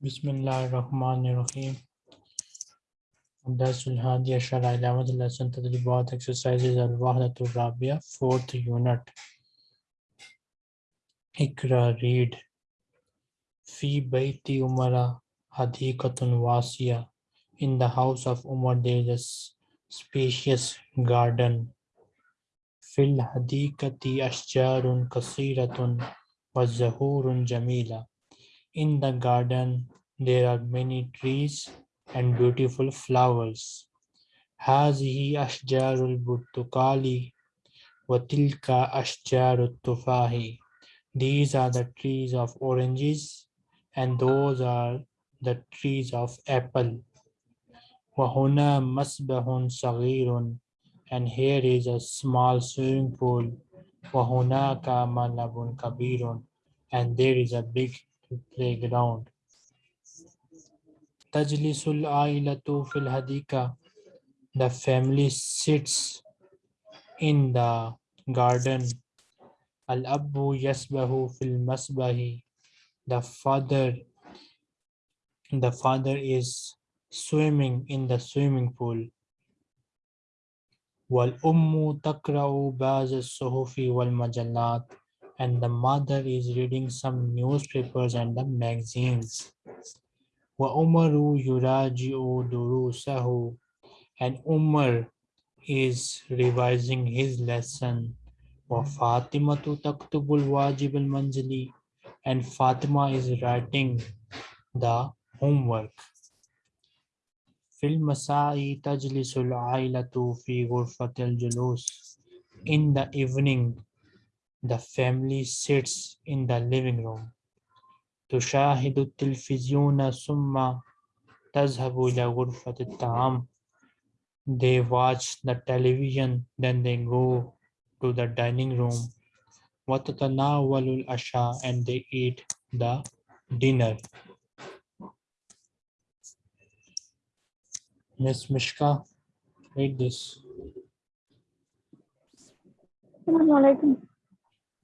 Bismillahirrahmanirrahim. Darsul Hadi Ashara 11th lesson Tadribat exercises Al Wahdatul Rabia, fourth unit. Ikra read. Fi Baiti Umara Hadikatun Wasiya. In the house of Umar there is a spacious garden. Fil Hadikati Ashjarun Kasiratun wa Zahurun Jamila. In the garden there are many trees and beautiful flowers. هذه أشجار البرتقال وتلك أشجار التفاح. These are the trees of oranges and those are the trees of apple. وهنا مسبح صغير and here is a small swimming pool. وهناك ملعب كبير and there is a big playground. Tajlisul ailatu fil hadika. The family sits in the garden. Al abu yasbahu fil masbahi. The father the father is swimming in the swimming pool. Wal ummu takra'u ba'd wal majallat and the mother is reading some newspapers and the magazines. وَأُمَرُ يُرَاجِعُ دُرُوسَهُ And Umar is revising his lesson. وَفَاطِمَةُ تَكْتُبُ الْوَاجِبَ الْمَنْزِلِ And Fatima is writing the homework. في المساء تجلس العائلة في غرفة الجلوس. In the evening, the family sits in the living room. تشاهد التلفزيون ثم تذهب إلى غرفة الطعام. They watch the television, then they go to the dining room. وتتناول العشاء and they eat the dinner. Miss Mishka, read this. السلام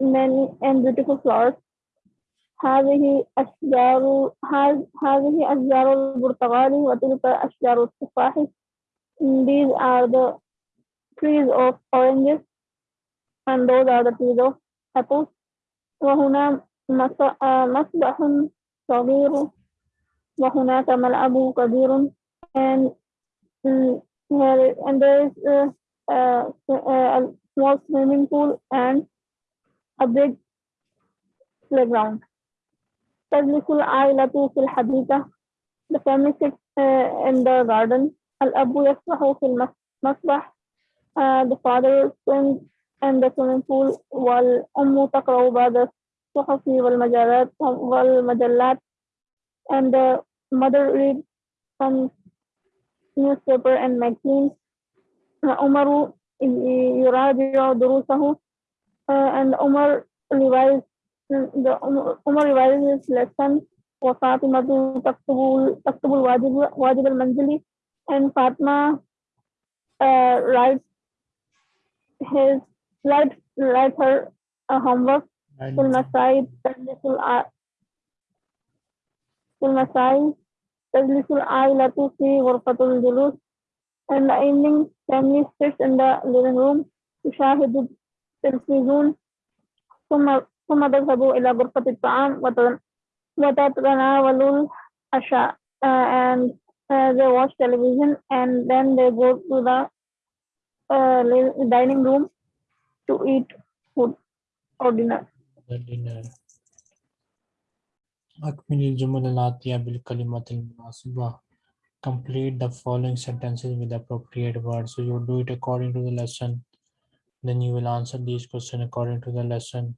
many and beautiful flowers هذه أشجار هذ- هذه أشجار البرتقال وتلك أشجار التفاح These are the trees of oranges and those are the trees of apples وهنا مس- آه، مسبح صغير وهناك ملعب كبير and mm, here- and there is a, a, a small swimming pool and a big playground تجلس العائلة في الحديقة The family sits uh, in the garden. الأب يسبح في المسبح. Uh, the father swims in the swimming pool. والأم تقرأ بعض الصحف والمجلات والمجلات. And the mother reads some newspaper and magazines. عمر يراجع دروسه. Uh, and Omar revised the Omar revised his lesson for Fatima to Taktubul Taktubul Wajib Wajib al Manzili and Fatma uh, writes his write write her uh, homework. Full Masai Tajlisul full Masai Tajlisul Ailatu fi Ghurfatul Julus. And the evening family sits in the living room. To shahid التلفزيون ثم ثم تذهب إلى غرفة الطعام وت- وتتناول العشاء uh, and uh, they watch television and then they go to the uh, li- dining room to eat food or dinner. the dinner. أكمل الجمل الآتية بالكلمات المناسبة. Complete the following sentences with appropriate words. So you do it according to the lesson. Then you will answer these questions according to the lesson.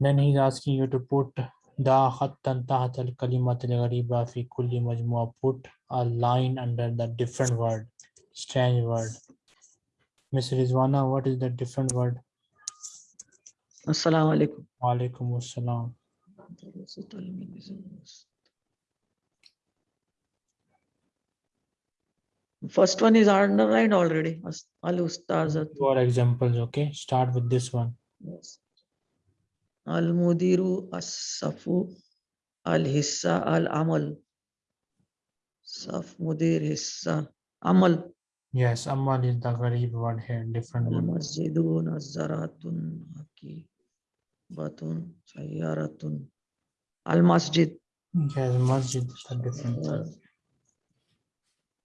Then he's asking you to put Da khattan tahat al kalimat al ghariba fi kulli majmua. Put a line under the different word, strange word. Miss Rizwana, what is the different word? Assalamu alaikum. Wa alaikum assalam. First one is underlined already. As- Al Ustazat. Examples, okay? Start with this one. Yes. Al Mudiru As-Safu Al Hissa Al Amal. Saf Mudir Hissa Amal. Yes, Amal is the gharib word here, different one. Masjidun Azzaratun Haki Batun Sayyaratun Al Masjid. Yes, masjid is a different.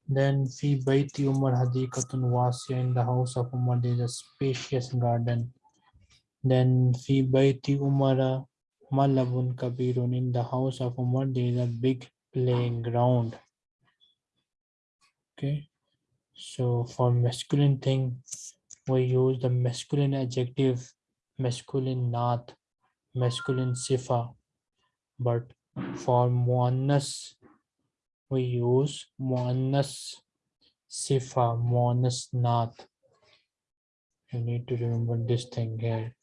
Then fi baiti Umar hadikatun wasiya in the house of Umar there is a spacious garden. Then fi baiti Umar malabun kabirun in the house of Umar there is a big playground. Okay. So for masculine thing, we use the masculine adjective, masculine naat, masculine sifa. But for muannas, we use minus sifa, minus naat. You need to remember this thing here.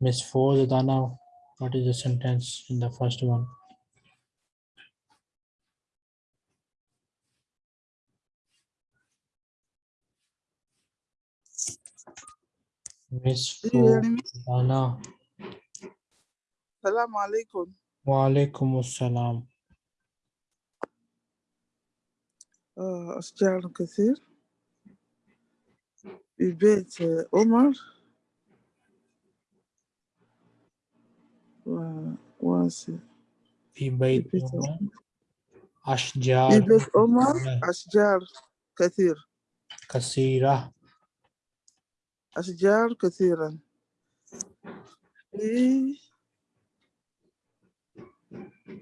Miss Fozadana, what is the sentence in the first one? Miss Do you hear me? Fozadana, Salaam alaikum. wa alaikum assalam. أشجار كثير. في بيت آه، عمر واسع. في بيت عمر. عمر. في أشجار بيت عمر أشجار كثير. كثيرة. أشجار كثيرا. في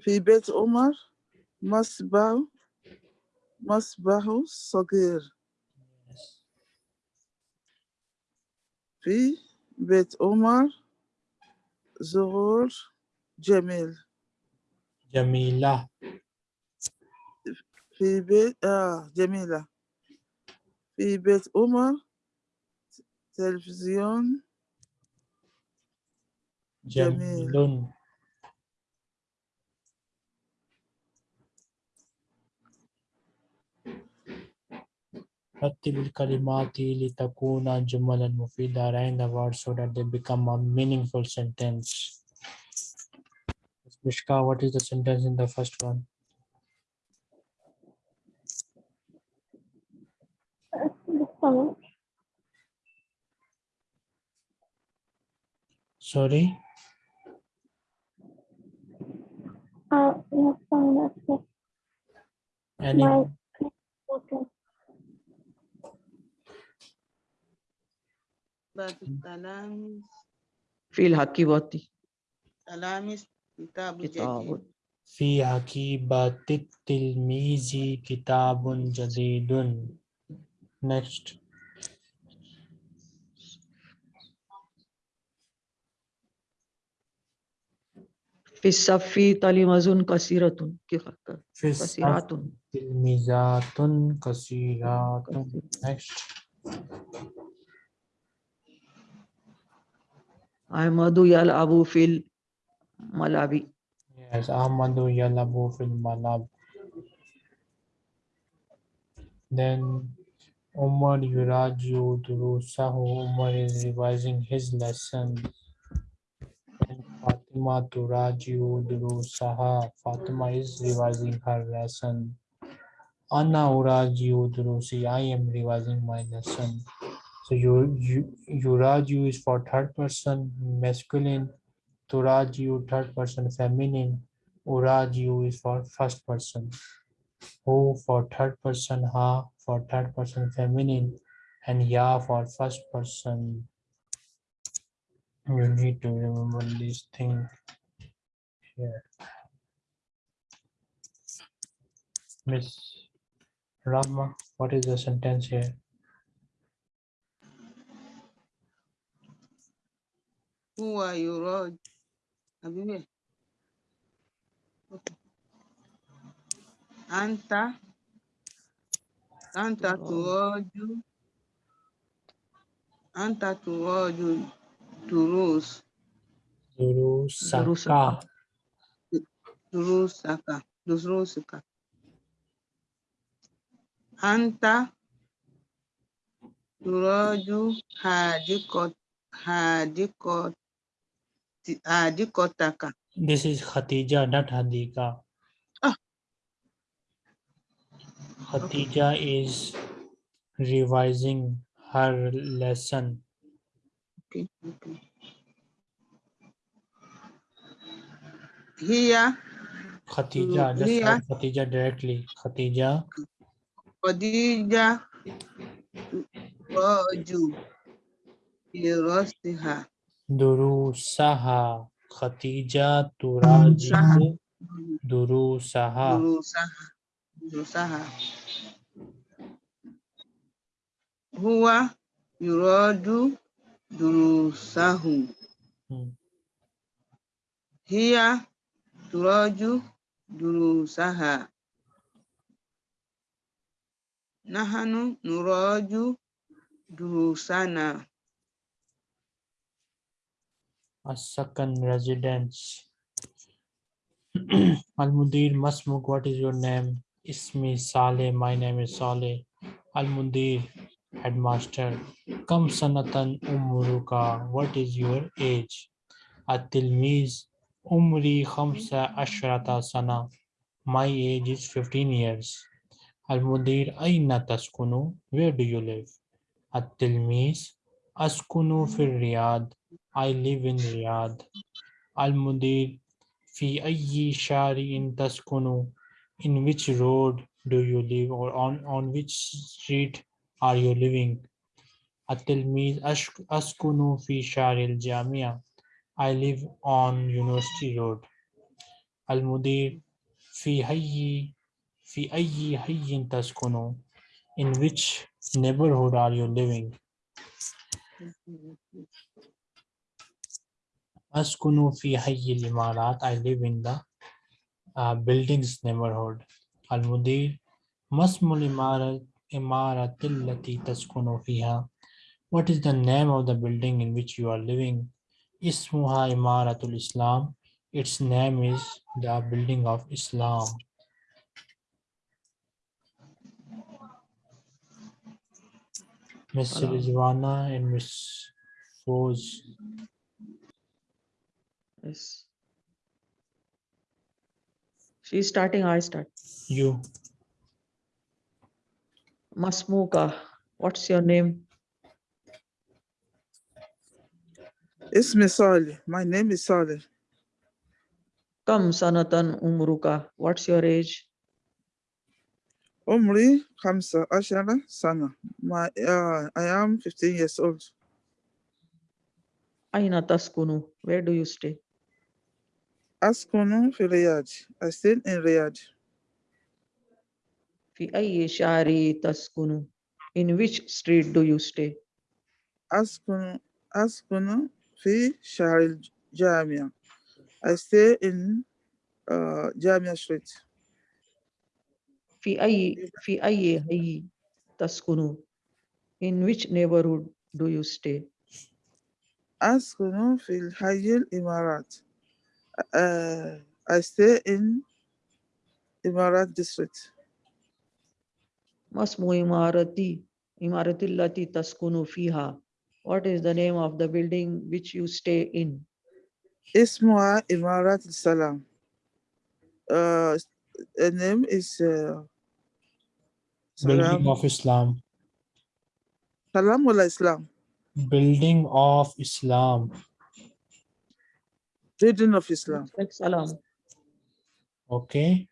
في بيت عمر مصباح مصباح صغير. في بيت عمر زهور جميل. جميلة. في بيت آه جميلة. في بيت عمر تلفزيون. جميل. جميل. Rattil kalimati litakuna jumalan mufida. Arrange the words so that they become a meaningful sentence. Mishka, what is the sentence in the first one? Sorry? Uh, Any? My, okay. باب التلاميذ. في تلاميذ كتاب جديد. في حكيبة التلميذ كتاب جديد. Next, في الصف تلمذ كثيرة؟ في الصف تلميذات كثيرات. Next. Ahmadu Yalabu fil Malabi. Yes, Ahmadu Yalabu fil Malab. Then Umar Yuraju Durusahu. Umar is revising his lesson. And Fatima Turaju Durusaha. Fatima is revising her lesson. Anna Uraju Durusi. I am revising my lesson. So you, you, Yuraju is for third person masculine. Turaju third person feminine, Uraju is for first person. Who for third person, Ha for third person feminine, and Ya for first person. You need to remember this thing here. Miss Rama, what is the sentence here? Who fún wa ìrọ̀ àbí bẹ́ẹ̀ anta. Anta to turoju. Anta turoju turus. Turusaka. Turusaka. Turusaka. Anta turoju hadikot hadikot hadikotaka. This is Khatija, not Hadika. Ah. Khatija is revising her lesson. Okay, okay. Here, Khatija, just Here. Khatija directly. Khatija Khadija Raju Firasiha. Durusaha. Khatija turajihu Durusaha. Durusaha. Durusaha. Huwa yuradu durusahu. Hmm. Hiya turaju durusaha. Nahanu nuraju durusana. A second residence. Al-Mudir Masmuk, what is your name? Ismi Saleh, my name is Saleh. Al-Mudir, headmaster. Kam sanatan umruka, what is your age? At-Tilmiz, umri khamsa ashrata sana. My age is 15 years. Al-Mudir, aina taskunu, where do you live? At-Tilmiz, askunu fil Riyadh. I live in Riyadh. Al-Mudir, fi ayyi shari'in taskunu, in which road do you live or on, on which street are you living? At-Tilmiz, ash- askunu fi sharil jamia. I live on University Road. Al-Mudir, fi hayyi, fi ayyi hayyin taskunu, in which neighborhood are you living? Askunu fi hayy al-imarat. I live in the uh, buildings neighborhood. Al-Mudir, masmul imarat imarat allati taskunu fiha. What is the name of the building in which you are living? Ismuha imaratul Islam. Its name is the building of Islam. Miss Hello. Rizwana and Miss Foz. Yes. She's starting, I start. You. Masmuka, what's your name? Ismi Saleh. My name is Saleh. Come, sanatan umruka, what's your age? Umri Khamsa Ashara Sana. My, uh, I am 15 years old. Aina taskunu, where do you stay? Askunu fi Riyadh. I stay in Riyadh. Fi ayyi shari taskunu, in which street do you stay? Askunu, Askunu fi Shahril Jamia. I stay in uh, Jamia Street. Fi ayyi, fi ayyi hayyi taskunu, in which neighborhood do you stay? Askunu fil Hayil Imarat. Uh, I stay in Imarat district. Masmu imarati, imarati lati taskunu fiha. What is the name of the building which you stay in? Ismuha Imarat Salam. Uh, the name is uh, Building of Islam. Salam wala Islam. Building of Islam. Building of Islam. Like salam. Okay.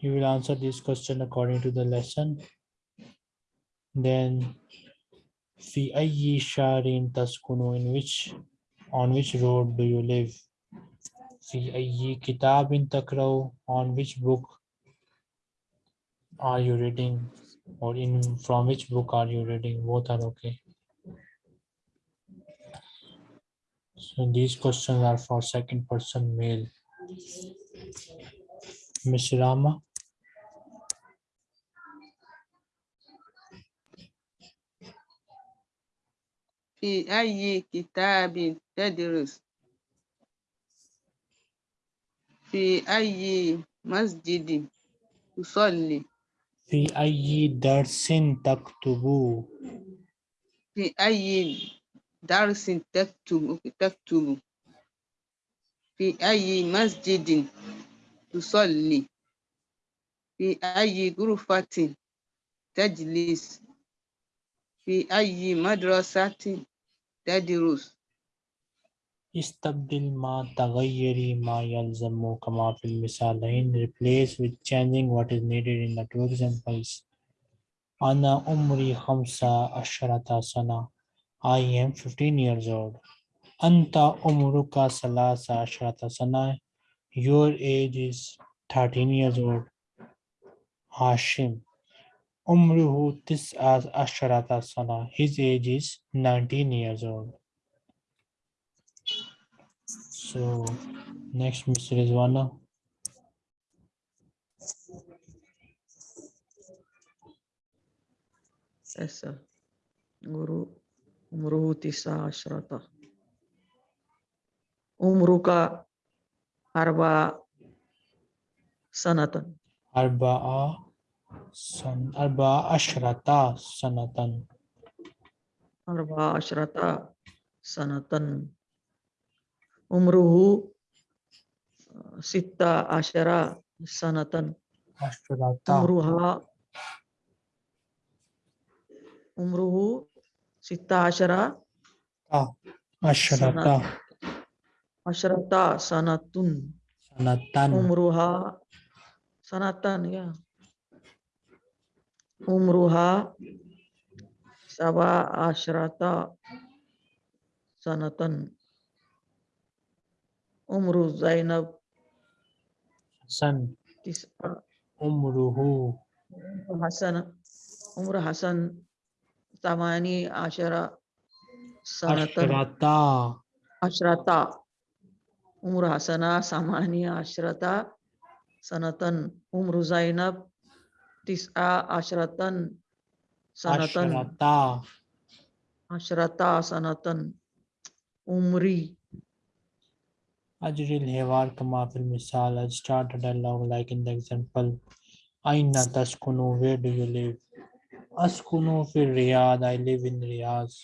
You will answer this question according to the lesson. Then, fi ayyi sharin taskunu, in which, on which road do you live? Fi ayyi kitabin takraw, on which book are you reading? Or in from which book are you reading? Both are okay. So these questions are for second person male. Miss Rama, في أي كتاب تدرس في أي مسجد تصلي في أي درس تكتب في أي درس تكتب تكتب في أي مسجد تصلي في أي غرفة تجلس في أي مدرسة تدرس Istabdil ma taghayyari ma yalzamu kama fil misalain. Replace with changing what is needed in the two examples. Ana umri khamsa asharata sana. I am 15 years old. Anta umruka salasa asharata sana. Your age is 13 years old. Hashim. Umruhu tis'as asharata sana. His age is 19 years old. So next, Mr. Rizwana. Yes. Guru umruhu tisa ashrata. Umruka arba sanatan. Arba'a san Arba'a ashrata sanatan. Arba ashrata sanatan. Umruhu uh, sita asyara sanatan. Ashrata. Umruha umruhu sita asyara Ah, Ashrata. asyrata sanatun. Sanatan. Umruha sanatan ya. Umruha saba asyrata sanatan. Umru Zainab San. tis'a Umruhu. Hasan Umru Hasan tamani asyara sanatan Ashrata. asyrata. Umru Hasana samani asyrata sanatan. Umru Zainab tis'a asyratan sanatan. Ashrata. Asyrata sanatan. Umri Ajril Hevar kama fil misal. I start a dialogue like in the example. Aina taskunu. Where do you live? Askunu fil Riyadh. I live in Riyadh.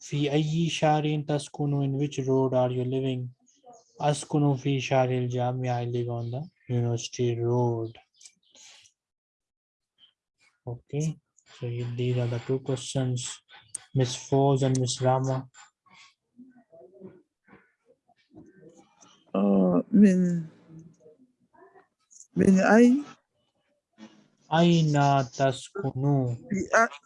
Fi ayyi sharin taskunu. In which road are you living? Askunu fi sharil Jamia. I live on the University Road. Okay. So these are the two questions. Miss Foz and Miss Rama. من من أي Aina taskunu. في أ-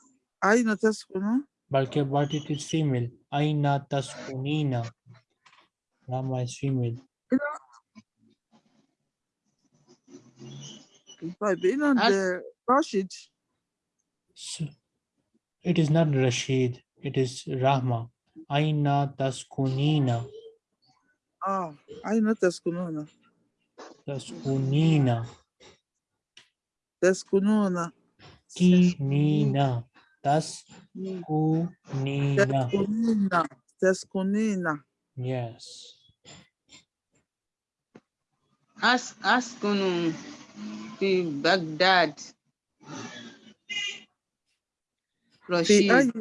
أين تسكن Balki but it is female. Aina taskunina. Rama is female. طيب إذا أس- راشد So, it is not Rashid. It is Rahma. Aina taskunina. آه أين تسكنون Taskunina. تسكنون Kinina. Taskunina. تسكنين تسكنين Yes. أس أسكن في بغداد في رشيد أي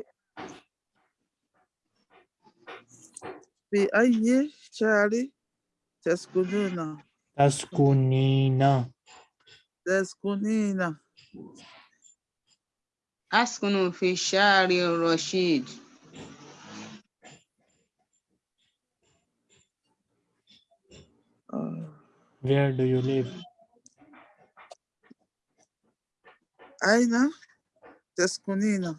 في أي شهر تسكنون Taskunina. تسكنين أسكن في شارع رشيد آه. Where do you live? أين تسكنين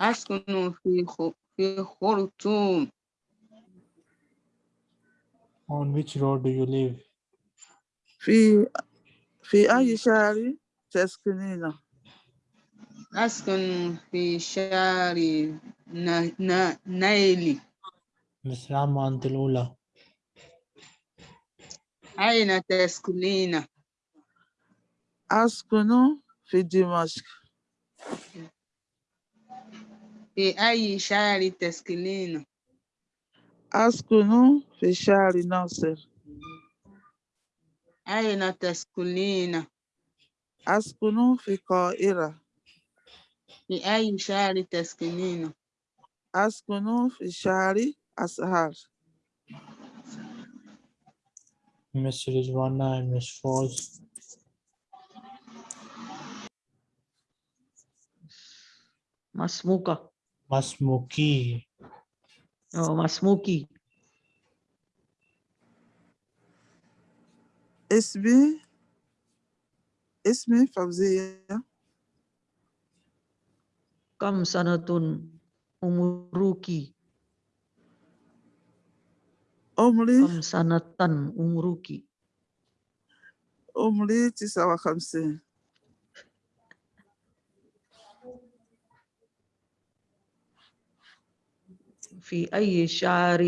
أسكن في خ- في خرطوم On which road do you live? في في أي شهر تسكنين أسكن في شارع ن- ن- نايلي Miss Rahma أنت الأولى أين تسكنين أسكن في دمشق في أي شهر تسكنين أسكن في شعر ناصر أين تسكنين؟ أسكن في القاهرة في أي شعر تسكنين؟ أسكن في شعر أسهر Miss Rizwana and Miss Foz. Masmuka. Masmuki. Oh, Mas Muki. Ismi, Ismi Fauziya. Kam sanatun umuruki. Umri. Kam sanatan umuruki. Umri tisawa khamsin. في أي شهر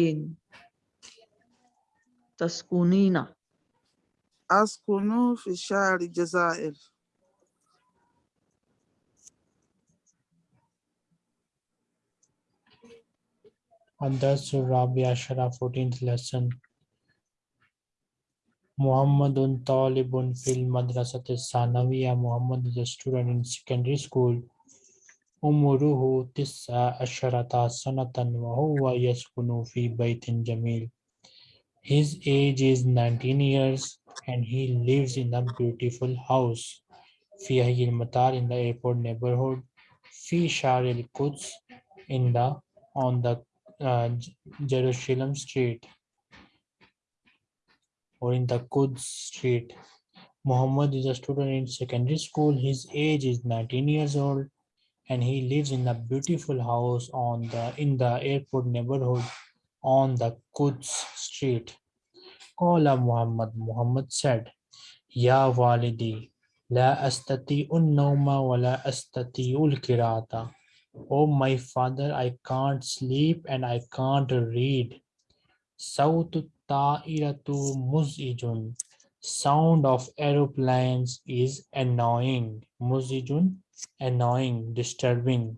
تسكنين. أسكن في شهر الجزائر. الدرس الرابع عشر 14th lesson محمد طالب في المدرسة الثانوية محمد is a student in secondary school. عمره تسع عشرة سنة وهو يسكن في بيت جميل His age is 19 years and he lives in a beautiful house في حي المطار in the airport neighborhood في شارع القدس in the on the uh, J- Jerusalem street or in the Quds street. Muhammad is a student in secondary school. His age is 19 years old and he lives in a beautiful house on the in the airport neighborhood on the Quds street. Qala Muhammad Muhammad said, Ya walidi, la astati un-nawma wa la astati ul-kirata. Oh my father, I can't sleep and I can't read. Sautu ta'iratu muzijun sound of aeroplanes is annoying. Muzijun annoying disturbing.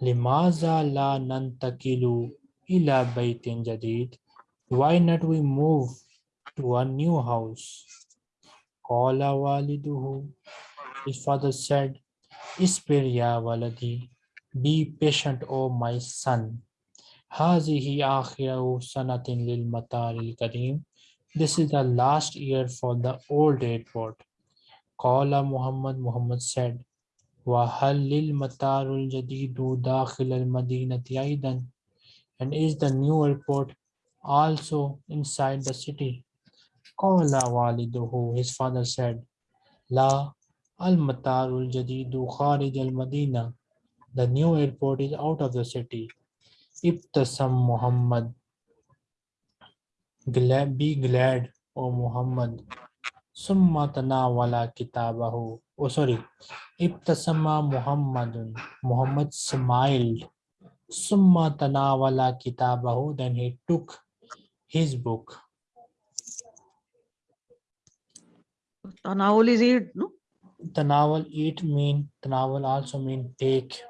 Limaza la nantakilu ila baytin jadid. Why not we move to a new house? Qala waliduhu. His father said isbir ya waladi be patient o oh my son. Hazihi akhiru sanatin lil mataril kareem This is the last year for the old airport. قال محمد Muhammad said وهل للمطار الجديد داخل المدينة أيضا and is the new airport also inside the city قال والده his father said لا المطار الجديد خارج المدينة the new airport is out of the city ابتسم محمد glad, be glad, O Muhammad. Summa tanawala kitabahu. Oh, sorry. Ibtasama Muhammadun. Muhammad smiled. Summa tanawala kitabahu. Then he took his book. Tanawal is eat, no? Tanawal eat mean, tanawal also mean take.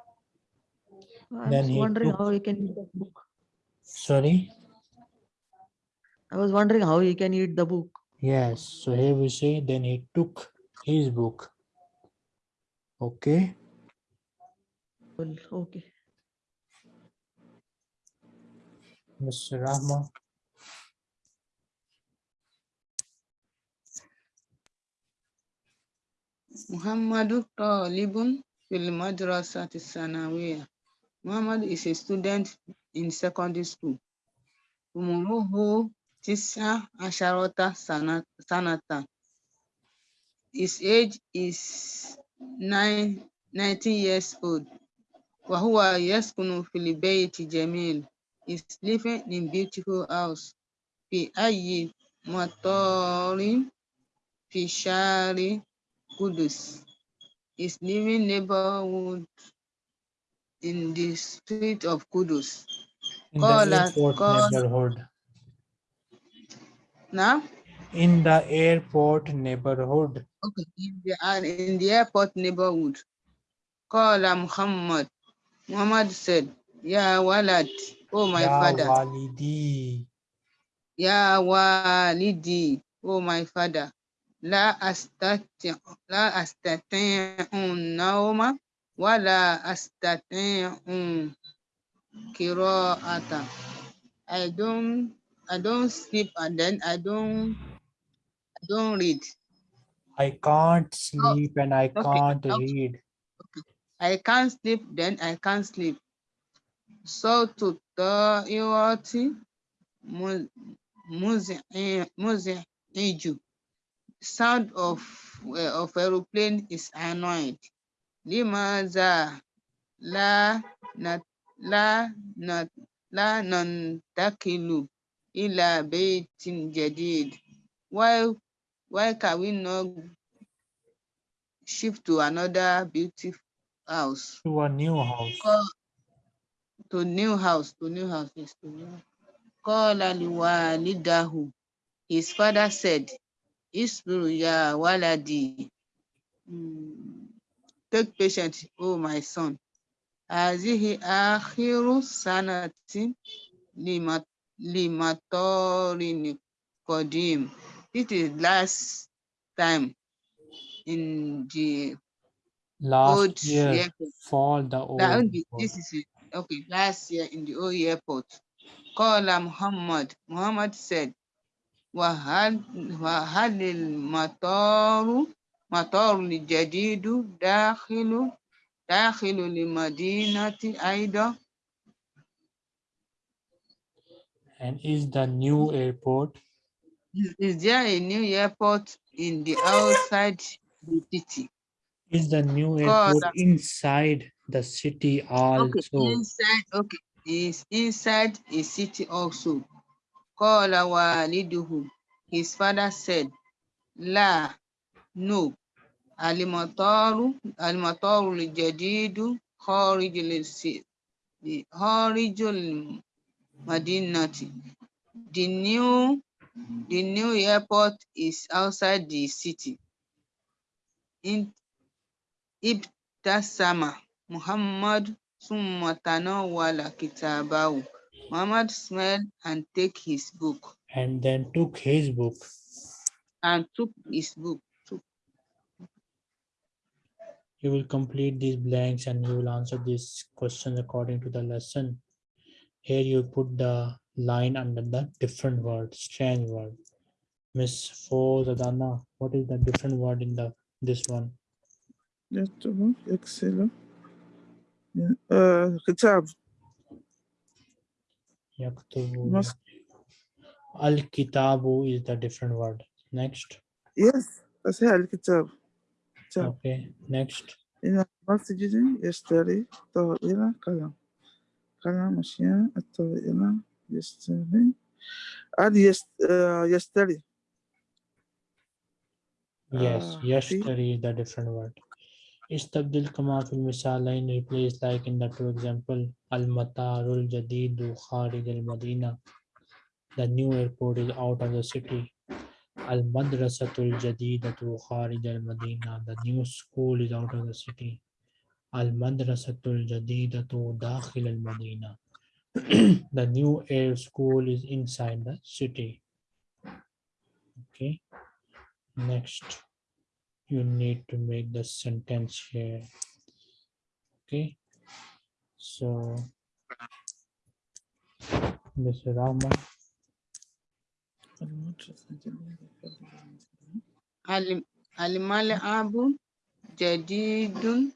I'm then he wondering took, how he can eat book. Sorry? I was wondering how he can eat the book. Yes. So here we say, then he took his book. Okay. Well, okay. Mr. Rahma. Muhammad Talibun fil madrasati sanawiya. Muhammad is a student in secondary school. Umuruhu Tisa Asharota Sanatan. His age is nine, 19 years old. Wahua Yaskunu Filibeiti Jamil is living in beautiful house. Fi ayi matorin fishari kudus is living neighborhood in the street of kudus. In the now, In the airport neighborhood. okay, in the, uh, in the airport neighborhood. Qala Muhammad. Muhammad said, Ya walad, oh my Ya father. walidi. Ya walidi, oh my father. La astati la astati'u nauma wa la astati'u qira'ata. I don't I don't sleep and then I don't I don't read. I can't sleep and I okay, can't okay. read. I can't sleep, then I can't sleep. So to the iroti muzi sound of uh, of aeroplane is annoyed. Limaza la na la na la nantakilu ila baitin jadid. Why why can we not shift to another beautiful house? To a new house. Call to new house, to new house, yes, to new house. Qala liwalidahu. His father said, Isbiru ya waladi. Mm, Take patience, oh my son. Azihi akhiru sanatin lima limatorin kodim. It is last time in the last old year airport. for the old this is it. Okay, last year in the old airport. Kala Muhammad. Muhammad said, Wahal Mataru Mataru Jadidu Dakhilu Dakhilu Limadinati Aida And is the new airport Is- there a new airport in the outside the city? is the new airport the- inside the city also? Okay, inside, okay, is inside a city also. Qala waliduhu. His father said, La, no. Alimataru, alimataru lijadidu, kharijul si- the kharijul madinati. The new, the new airport is outside the city. In Ibtasama, Muhammad summa tanawwala kitabahu. Muhammad smiled and take his book And then took his book. and took his book. Took. You will complete these blanks and you will answer these questions according to the lesson. Here you put the line under the different word, strange word. Miss Fozadana, what is the different word in the this one? Just excellent. Uh, kitab. Yaktubu. Al-kitabu is the different word. Next. Yes, I say al-kitab. Okay, next. Yesterday, tahira kalam. قلم أشياء الطائرة يشتري هذه يست... آه، يشتري Yes, Ah, yesterday is the different word. استبدل كما في المثالين replace like in the two example المطار الجديد خارج المدينة The new airport is out of the city. المدرسة الجديدة خارج المدينة The new school is out of the city. Al-Madrasatul Jadidatu Dakhil al-Madina. the new air school is inside the city. Okay. Next, you need to make the sentence here. Okay. So, Mr. Rahman. Al-Mal'abu Jadidun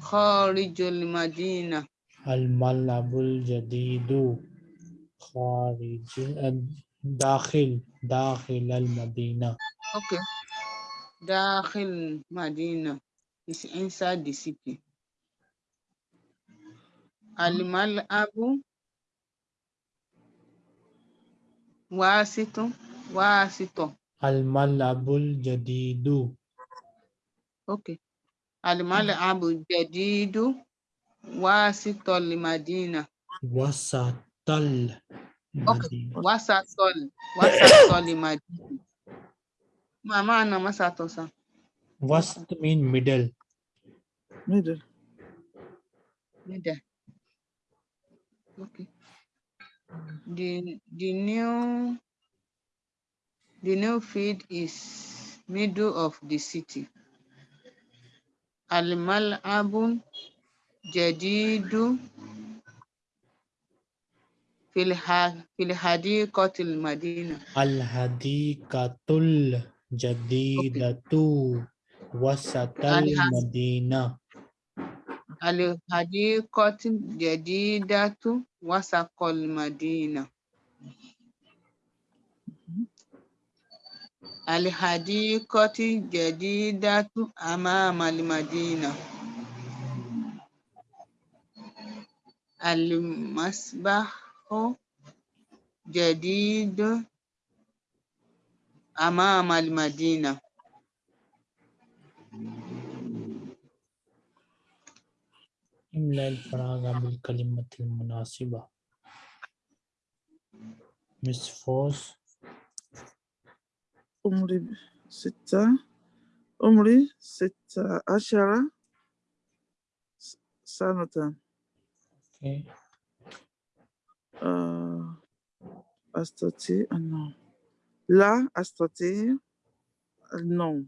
Jadidun Kharijul Madina. Al-Malabul Jadidu Kharij Dakhil Dakhil al-Madina. Okay. Dakhil Madina is inside the city. Alimal Abu Wasito Wasito. Al-Malabul Jadidu Okay. Alimali Abu Jadidu Wasital Madina. Wasatal. Okay. Wasatal. Wasatal Madina. Mama na masatosa. Wast mean middle. Middle. Middle. Okay. The the new the new field is middle of the city. الملعب جديد في الحديقة المدينة. الحديقة الجديدة وسط المدينة. الحديقة الجديدة وسط المدينة. الحديقة الجديدة أمام المدينة. المسبح جديد أمام المدينة. املأ الفراغ بالكلمة المناسبة. Miss Force. Omri, c'est Omri, c'est euh, Ashara, Sanatan. Ok. Euh, Astoté, ah euh, non. Là, Astoté, euh, non.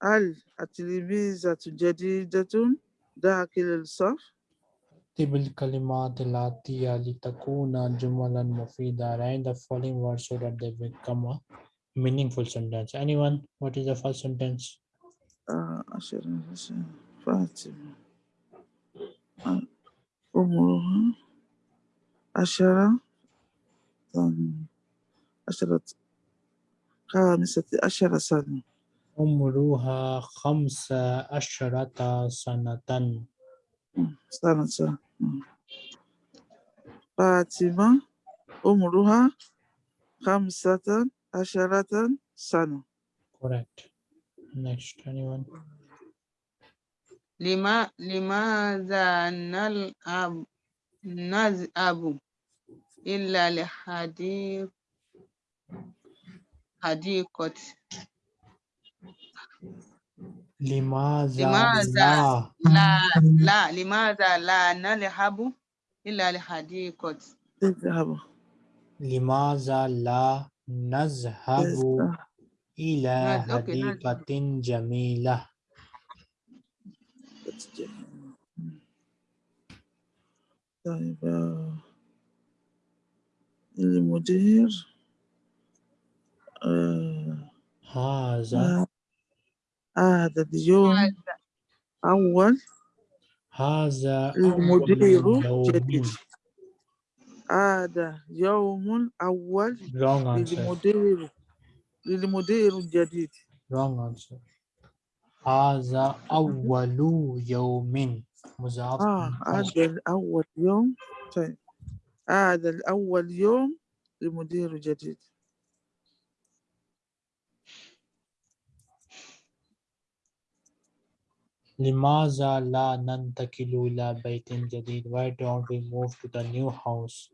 Al, atilimi zatu jadidatun, da akil el-saf. اكتب الكلمات الآتية لتكون جملا مفيدة Write the following words so that they become a meaningful sentence anyone what is the first sentence آه، عشرة عشرة فاطمة آه، عمرها عشرة ثانية عشرة خامسة عشر سنة عمرها خمس عشرة سنة سنة Fatima umruha khamsatan asharatan sana. Correct. Next, anyone? Lima Lima Zanal ab naz abu illa hadi hadi hadiqat لماذا لماذا لا؟ لا لا لماذا لا نذهب إلا لحديقة اذهب لماذا لا نذهب إلى نذهب. حديقة جميلة؟ طيب آه، المدير آه، هذا آه، هذا اليوم أول هذا المدير أول يوم. جديد. هذا يوم أول للمدير للمدير الجديد. Wrong answer. هذا أول يوم. مضاف آه. هذا الأول يوم. طيب. هذا الأول يوم لمدير جديد لماذا لا ننتقل إلى بيت جديد Why don't we move to the new house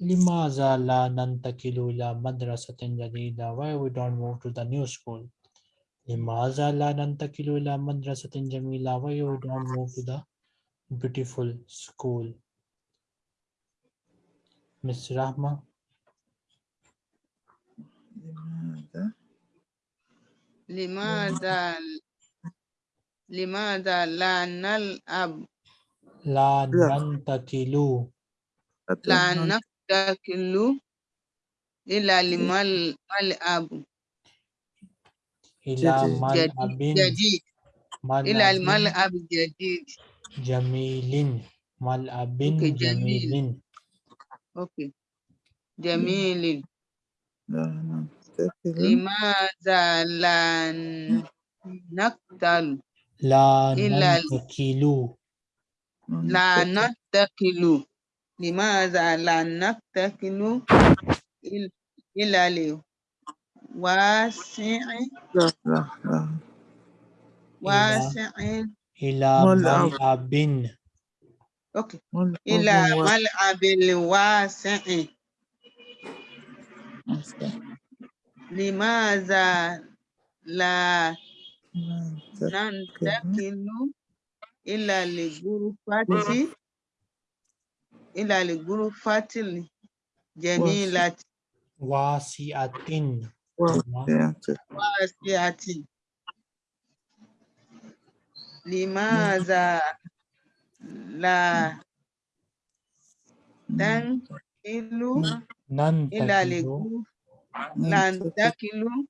لماذا لا ننتقل إلى مدرسة جديدة Why we don't move to the new school لماذا لا ننتقل إلى مدرسة جميلة Why we don't move to the beautiful school Miss Rahma لماذا Limada la nal'ab. La nantakilu. La nantakilu ila limal mal'abu. Ila mal'abin. Jadid. Ila mal'ab jadid. Jamilin. Mal'abin okay, jamilin. Okey. Jamilin. Limaza lan naktalu. لا ننتقل لماذا لا نقتل لا إلى ال- ننتقل لا ننتقل نتكل لماذا لا نتكل إل- إلى الواسع لا لا لا واسع إلى ملعب. ملعب Okay. Wọ́n lè إلى wọ́n wá ملعب واسع ọ̀sẹ̀. لماذا لا Náà ننتقل إلى الغرفة إلى الغرفة الجميلة Wasi'atin. wà Ma- sí àti الواسعة لماذا لا تنقل إلى Nantakilu. الغرفة ننتقل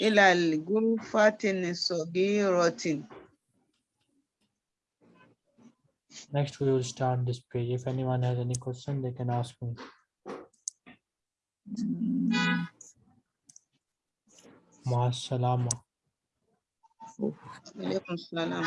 إلى الغرفة صغيرة Next, we will start this page. If anyone has any question, they can ask me. Ma'as-salama. عليكم السلام